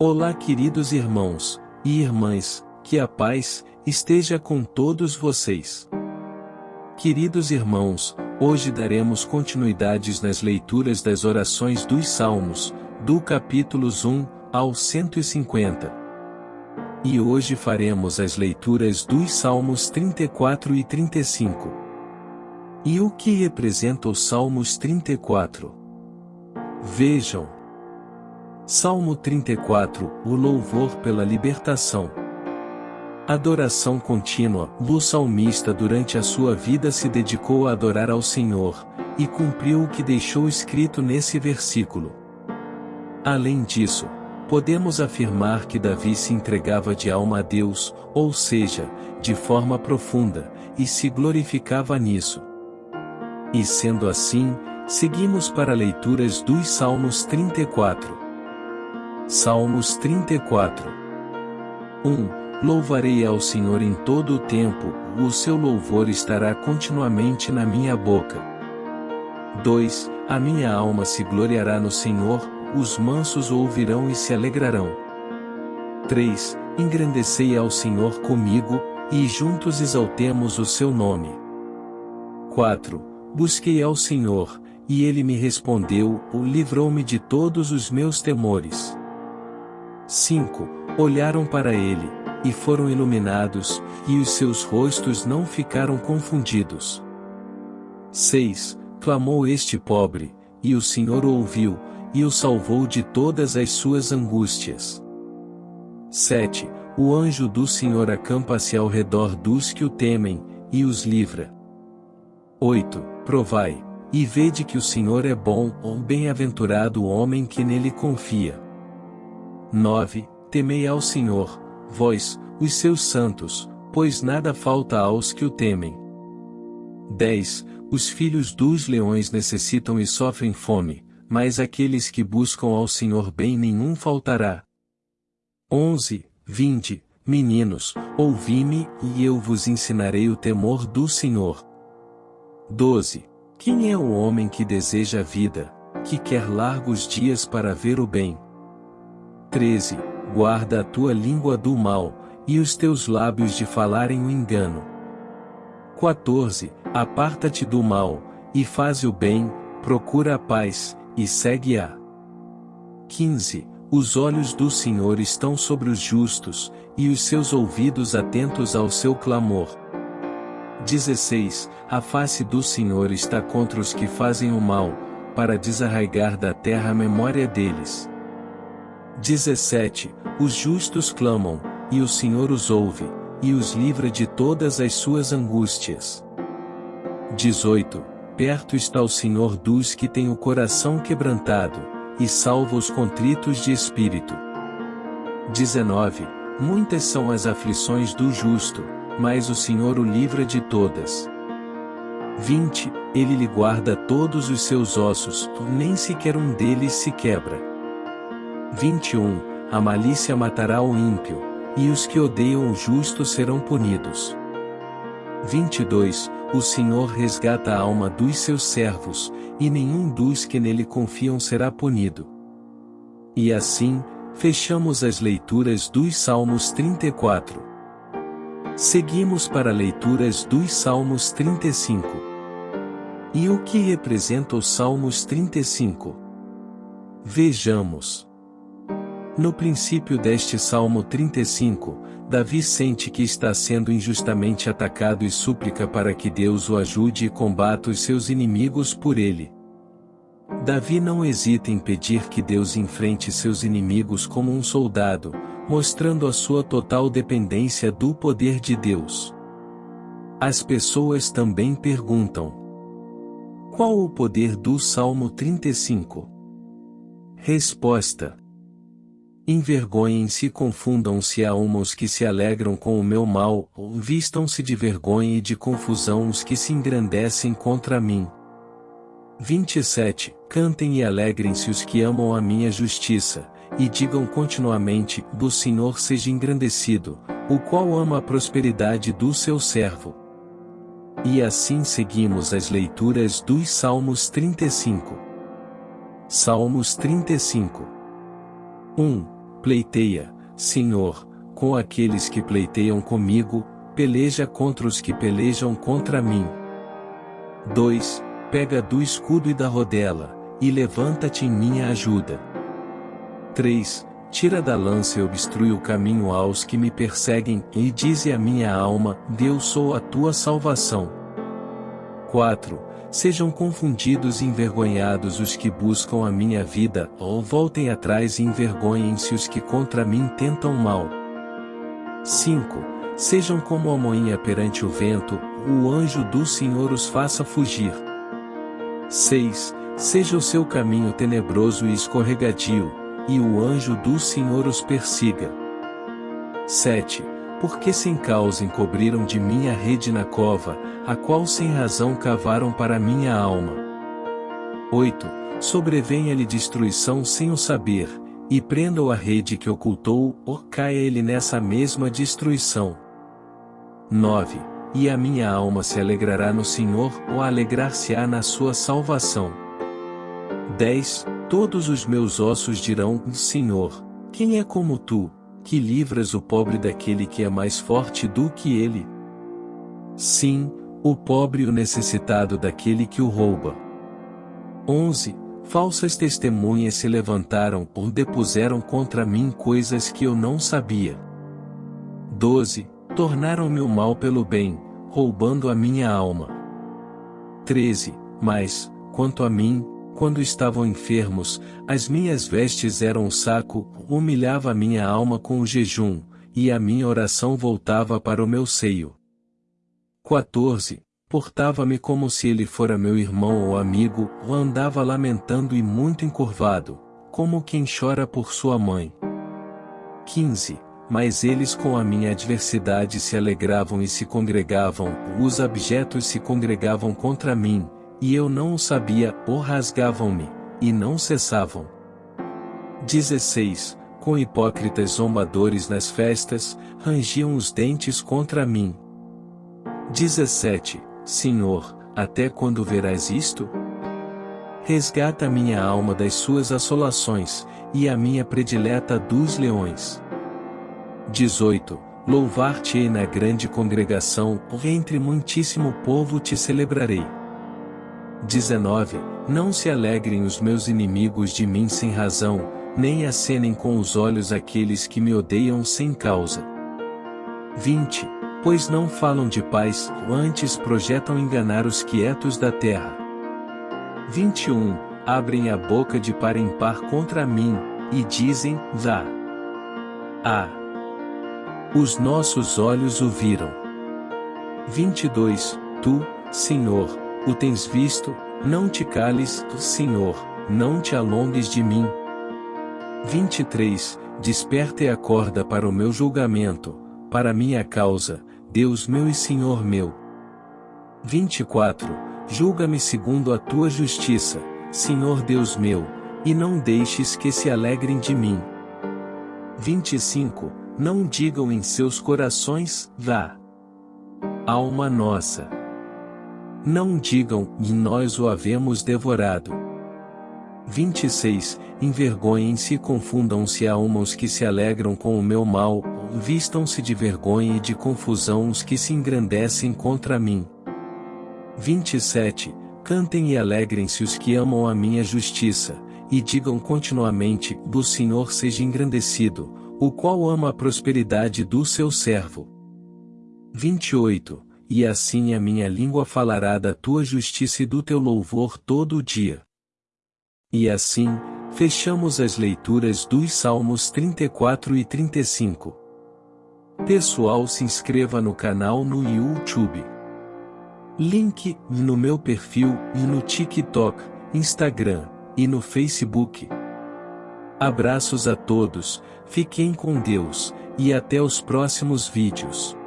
Olá, queridos irmãos e irmãs, que a paz esteja com todos vocês. Queridos irmãos, hoje daremos continuidades nas leituras das orações dos Salmos, do capítulos 1 ao 150. E hoje faremos as leituras dos Salmos 34 e 35. E o que representa os Salmos 34? Vejam. Salmo 34, o louvor pela libertação. Adoração contínua, o salmista durante a sua vida se dedicou a adorar ao Senhor, e cumpriu o que deixou escrito nesse versículo. Além disso, podemos afirmar que Davi se entregava de alma a Deus, ou seja, de forma profunda, e se glorificava nisso. E sendo assim, seguimos para leituras dos Salmos 34. Salmos 34 1. Louvarei ao Senhor em todo o tempo, o seu louvor estará continuamente na minha boca. 2. A minha alma se gloriará no Senhor, os mansos ouvirão e se alegrarão. 3. Engrandecei ao Senhor comigo, e juntos exaltemos o seu nome. 4. Busquei ao Senhor, e ele me respondeu, o livrou-me de todos os meus temores. 5. Olharam para ele, e foram iluminados, e os seus rostos não ficaram confundidos. 6. Clamou este pobre, e o Senhor o ouviu, e o salvou de todas as suas angústias. 7. O anjo do Senhor acampa-se ao redor dos que o temem, e os livra. 8. Provai, e vede que o Senhor é bom, bem-aventurado o homem que nele confia. 9. Temei ao Senhor, vós, os seus santos, pois nada falta aos que o temem. 10. Os filhos dos leões necessitam e sofrem fome, mas aqueles que buscam ao Senhor bem nenhum faltará. 11. Vinde, meninos, ouvi-me, e eu vos ensinarei o temor do Senhor. 12. Quem é o homem que deseja a vida, que quer largos dias para ver o bem? 13. Guarda a tua língua do mal, e os teus lábios de falarem o engano. 14. Aparta-te do mal, e faz o bem, procura a paz, e segue-a. 15. Os olhos do Senhor estão sobre os justos, e os seus ouvidos atentos ao seu clamor. 16. A face do Senhor está contra os que fazem o mal, para desarraigar da terra a memória deles. 17. Os justos clamam, e o Senhor os ouve, e os livra de todas as suas angústias. 18. Perto está o Senhor dos que têm o coração quebrantado, e salva os contritos de espírito. 19. Muitas são as aflições do justo, mas o Senhor o livra de todas. 20. Ele lhe guarda todos os seus ossos, nem sequer um deles se quebra. 21. A malícia matará o ímpio, e os que odeiam o justo serão punidos. 22. O Senhor resgata a alma dos seus servos, e nenhum dos que nele confiam será punido. E assim, fechamos as leituras dos Salmos 34. Seguimos para leituras dos Salmos 35. E o que representa os Salmos 35? Vejamos. No princípio deste Salmo 35, Davi sente que está sendo injustamente atacado e súplica para que Deus o ajude e combata os seus inimigos por ele. Davi não hesita em pedir que Deus enfrente seus inimigos como um soldado, mostrando a sua total dependência do poder de Deus. As pessoas também perguntam: Qual o poder do Salmo 35? Resposta: Envergonhem-se e confundam-se a uma os que se alegram com o meu mal, vistam-se de vergonha e de confusão os que se engrandecem contra mim. 27. Cantem e alegrem-se os que amam a minha justiça, e digam continuamente, do Senhor seja engrandecido, o qual ama a prosperidade do seu servo. E assim seguimos as leituras dos Salmos 35. Salmos 35. 1. Pleiteia, Senhor, com aqueles que pleiteiam comigo, peleja contra os que pelejam contra mim. 2. Pega do escudo e da rodela, e levanta-te em minha ajuda. 3. Tira da lança e obstrui o caminho aos que me perseguem, e dize a minha alma, Deus sou a tua salvação. 4. Sejam confundidos e envergonhados os que buscam a minha vida, ou voltem atrás e envergonhem-se os que contra mim tentam mal. 5. Sejam como a moinha perante o vento, o anjo do Senhor os faça fugir. 6. Seja o seu caminho tenebroso e escorregadio, e o anjo do Senhor os persiga. 7. Porque sem causa encobriram de mim a rede na cova, a qual sem razão cavaram para minha alma. 8. Sobrevenha-lhe destruição sem o saber, e prenda-o a rede que ocultou, ou caia ele nessa mesma destruição. 9. E a minha alma se alegrará no Senhor, ou alegrar-se-á na sua salvação. 10. Todos os meus ossos dirão: Senhor, quem é como tu, que livras o pobre daquele que é mais forte do que ele? Sim, o pobre e o necessitado daquele que o rouba. 11. Falsas testemunhas se levantaram ou depuseram contra mim coisas que eu não sabia. 12. Tornaram-me o mal pelo bem, roubando a minha alma. 13. Mas, quanto a mim, quando estavam enfermos, as minhas vestes eram um saco, humilhava minha alma com o jejum, e a minha oração voltava para o meu seio. 14. Portava-me como se ele fora meu irmão ou amigo, ou andava lamentando e muito encurvado, como quem chora por sua mãe. 15. Mas eles com a minha adversidade se alegravam e se congregavam, os abjetos se congregavam contra mim, e eu não o sabia, ou rasgavam-me, e não cessavam. 16. Com hipócritas zombadores nas festas, rangiam os dentes contra mim. 17. Senhor, até quando verás isto? Resgata minha alma das suas assolações, e a minha predileta dos leões. 18. Louvar-te-ei na grande congregação, entre muitíssimo povo te celebrarei. 19. Não se alegrem os meus inimigos de mim sem razão, nem acenem com os olhos aqueles que me odeiam sem causa. 20. Pois não falam de paz, antes projetam enganar os quietos da terra. 21. Abrem a boca de par em par contra mim, e dizem, vá. Ah! Os nossos olhos o viram. 22. Tu, Senhor, o tens visto, não te cales, Senhor, não te alongues de mim. 23. Desperta e acorda para o meu julgamento, para minha causa, Deus meu e Senhor meu. 24. Julga-me segundo a tua justiça, Senhor Deus meu, e não deixes que se alegrem de mim. 25. Não digam em seus corações, vá. Alma nossa. Não digam, e nós o havemos devorado. 26. Envergonhem-se e confundam-se a os que se alegram com o meu mal, vistam-se de vergonha e de confusão os que se engrandecem contra mim. 27. Cantem e alegrem-se os que amam a minha justiça, e digam continuamente: Do Senhor seja engrandecido, o qual ama a prosperidade do seu servo. 28 e assim a minha língua falará da tua justiça e do teu louvor todo o dia. E assim, fechamos as leituras dos Salmos 34 e 35. Pessoal se inscreva no canal no YouTube. Link no meu perfil e no TikTok, Instagram e no Facebook. Abraços a todos, fiquem com Deus, e até os próximos vídeos.